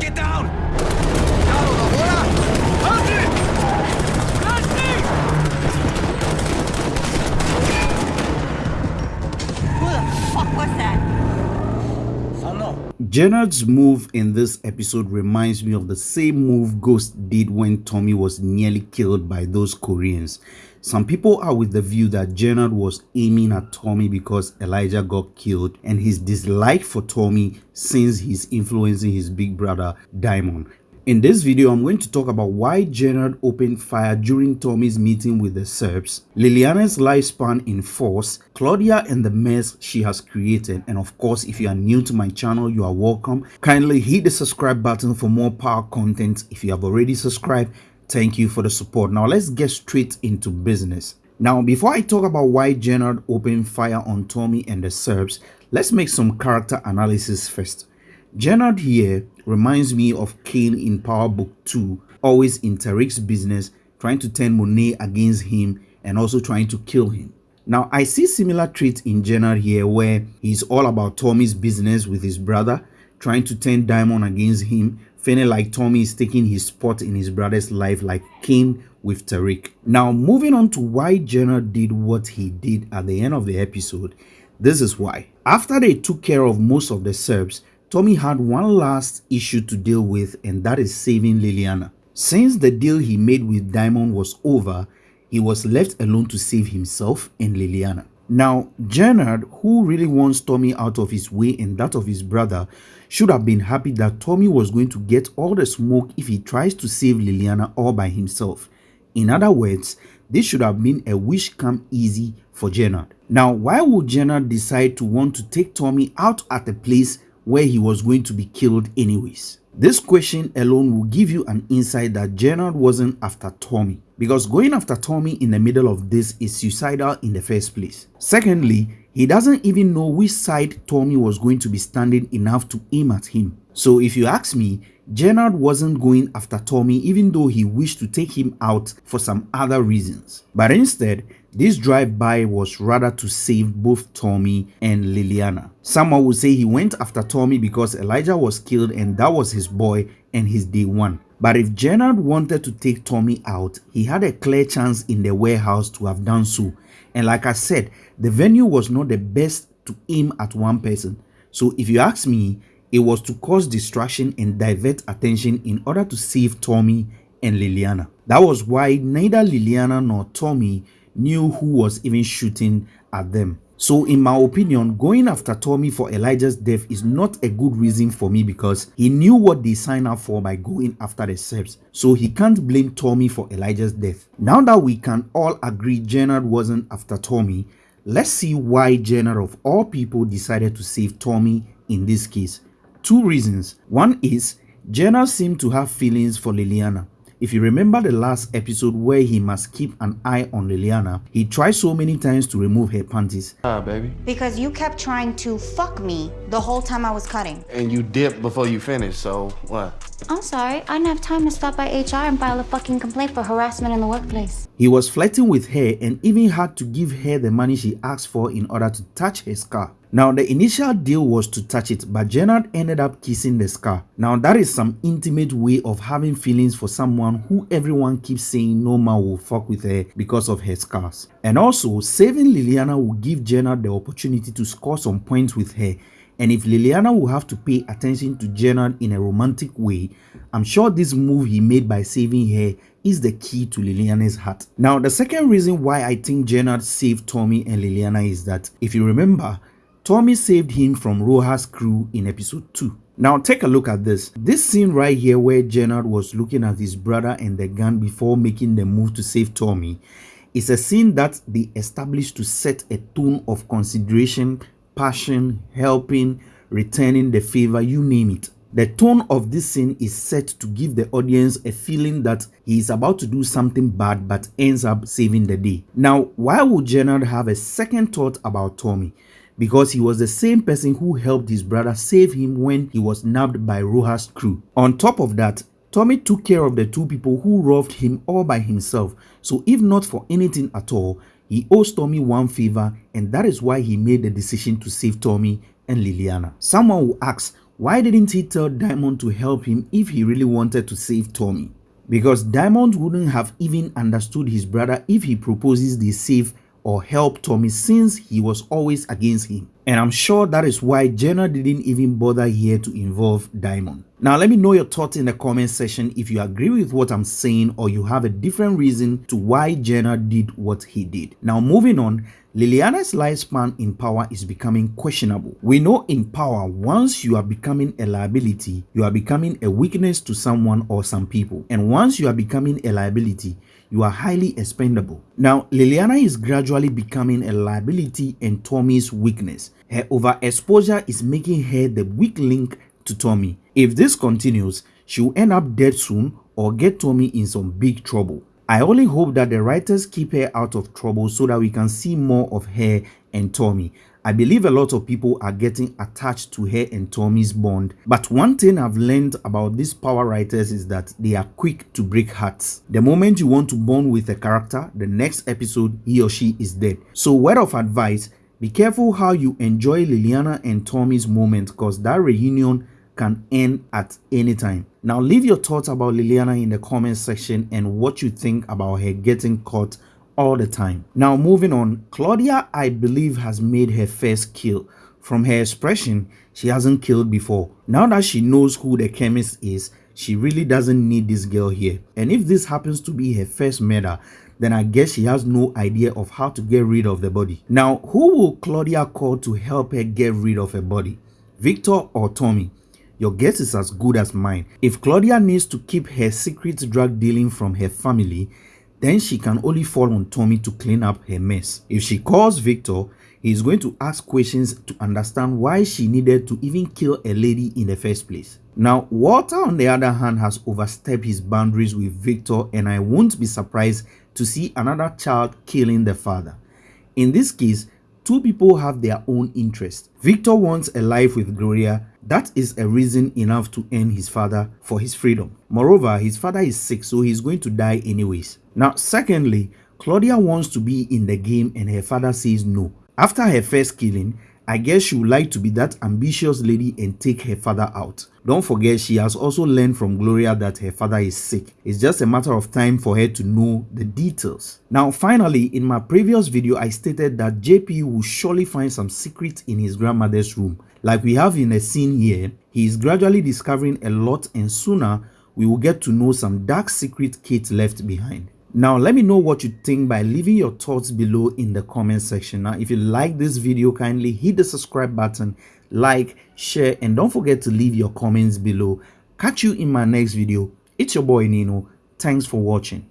Get down! Down, ahora! Andy! Who the fuck was that? Jenard's move in this episode reminds me of the same move Ghost did when Tommy was nearly killed by those Koreans. Some people are with the view that Jenard was aiming at Tommy because Elijah got killed and his dislike for Tommy since he's influencing his big brother Diamond. In this video, I'm going to talk about why Jenard opened fire during Tommy's meeting with the Serbs, Liliana's lifespan in force, Claudia and the mess she has created, and of course, if you are new to my channel, you are welcome. Kindly hit the subscribe button for more power content. If you have already subscribed, thank you for the support. Now let's get straight into business. Now, before I talk about why Jenard opened fire on Tommy and the Serbs, let's make some character analysis first. Jenard here reminds me of Cane in Power Book 2, always in Tariq's business, trying to turn Monet against him and also trying to kill him. Now, I see similar traits in Jenard here where he's all about Tommy's business with his brother, trying to turn Diamond against him, feeling like Tommy is taking his spot in his brother's life like Cane with Tariq. Now, moving on to why Jenard did what he did at the end of the episode, this is why. After they took care of most of the Serbs, Tommy had one last issue to deal with and that is saving Liliana. Since the deal he made with Diamond was over, he was left alone to save himself and Liliana. Now, Jenard, who really wants Tommy out of his way and that of his brother, should have been happy that Tommy was going to get all the smoke if he tries to save Liliana all by himself. In other words, this should have been a wish come easy for Jenard. Now, why would Jenard decide to want to take Tommy out at a place where he was going to be killed anyways? This question alone will give you an insight that Jenard wasn't after Tommy because going after Tommy in the middle of this is suicidal in the first place. Secondly, he doesn't even know which side Tommy was going to be standing enough to aim at him. So if you ask me, Jenard wasn't going after Tommy even though he wished to take him out for some other reasons. But instead, this drive-by was rather to save both Tommy and Liliana. Someone would say he went after Tommy because Elijah was killed and that was his boy and his day one. But if Jenard wanted to take Tommy out, he had a clear chance in the warehouse to have done so. And like I said, the venue was not the best to aim at one person. So if you ask me, it was to cause distraction and divert attention in order to save Tommy and Liliana. That was why neither Liliana nor Tommy knew who was even shooting at them. So in my opinion, going after Tommy for Elijah's death is not a good reason for me because he knew what they signed up for by going after the Serbs. So he can't blame Tommy for Elijah's death. Now that we can all agree Jenard wasn't after Tommy, let's see why Jenard of all people decided to save Tommy in this case. Two reasons. One is Jenard seemed to have feelings for Liliana. If you remember the last episode where he must keep an eye on Liliana, he tried so many times to remove her panties. Ah, baby. Because you kept trying to fuck me the whole time I was cutting. And you dipped before you finished, so what? I'm sorry, I didn't have time to stop by HR and file a fucking complaint for harassment in the workplace. He was flirting with her and even had to give her the money she asked for in order to touch her scar. Now, the initial deal was to touch it, but Jenard ended up kissing the scar. Now, that is some intimate way of having feelings for someone who everyone keeps saying no man will fuck with her because of her scars. And also, saving Liliana will give Jenard the opportunity to score some points with her and if Liliana will have to pay attention to Jenard in a romantic way, I'm sure this move he made by saving her is the key to Liliana's heart. Now, the second reason why I think Jenard saved Tommy and Liliana is that, if you remember, Tommy saved him from Rojas' crew in episode 2. Now take a look at this. This scene right here where Jenard was looking at his brother and the gun before making the move to save Tommy is a scene that they established to set a tone of consideration passion, helping, returning the favor, you name it. The tone of this scene is set to give the audience a feeling that he is about to do something bad but ends up saving the day. Now, why would Jenard have a second thought about Tommy? Because he was the same person who helped his brother save him when he was nabbed by Rojas' crew. On top of that, Tommy took care of the two people who robbed him all by himself. So if not for anything at all, he owes Tommy one favor and that is why he made the decision to save Tommy and Liliana. Someone will ask, Why didn't he tell Diamond to help him if he really wanted to save Tommy? Because Diamond wouldn't have even understood his brother if he proposes they save or help Tommy since he was always against him. And I'm sure that is why Jenna didn't even bother here to involve Diamond. Now let me know your thoughts in the comment section if you agree with what I'm saying or you have a different reason to why Jenna did what he did. Now moving on, Liliana's lifespan in power is becoming questionable. We know in power, once you are becoming a liability, you are becoming a weakness to someone or some people. And once you are becoming a liability, you are highly expendable. Now, Liliana is gradually becoming a liability and Tommy's weakness. Her overexposure is making her the weak link to Tommy. If this continues, she will end up dead soon or get Tommy in some big trouble. I only hope that the writers keep her out of trouble so that we can see more of her and Tommy. I believe a lot of people are getting attached to her and Tommy's bond. But one thing I've learned about these power writers is that they are quick to break hearts. The moment you want to bond with a character, the next episode he or she is dead. So word of advice, be careful how you enjoy Liliana and Tommy's moment because that reunion can end at any time. Now leave your thoughts about Liliana in the comment section and what you think about her getting caught all the time. Now moving on, Claudia I believe has made her first kill. From her expression, she hasn't killed before. Now that she knows who the chemist is, she really doesn't need this girl here. And if this happens to be her first murder, then I guess she has no idea of how to get rid of the body. Now, who will Claudia call to help her get rid of her body? Victor or Tommy? Your guess is as good as mine. If Claudia needs to keep her secret drug dealing from her family, then she can only fall on Tommy to clean up her mess. If she calls Victor, he is going to ask questions to understand why she needed to even kill a lady in the first place. Now, Walter on the other hand has overstepped his boundaries with Victor and I won't be surprised to see another child killing the father. In this case, two people have their own interest. Victor wants a life with Gloria. That is a reason enough to end his father for his freedom. Moreover, his father is sick, so he's going to die anyways. Now, secondly, Claudia wants to be in the game and her father says no. After her first killing, I guess she would like to be that ambitious lady and take her father out. Don't forget she has also learned from Gloria that her father is sick. It's just a matter of time for her to know the details. Now finally, in my previous video I stated that JP will surely find some secret in his grandmother's room. Like we have in a scene here, he is gradually discovering a lot and sooner we will get to know some dark secret Kate left behind. Now, let me know what you think by leaving your thoughts below in the comment section. Now, if you like this video, kindly hit the subscribe button, like, share, and don't forget to leave your comments below. Catch you in my next video. It's your boy Nino. Thanks for watching.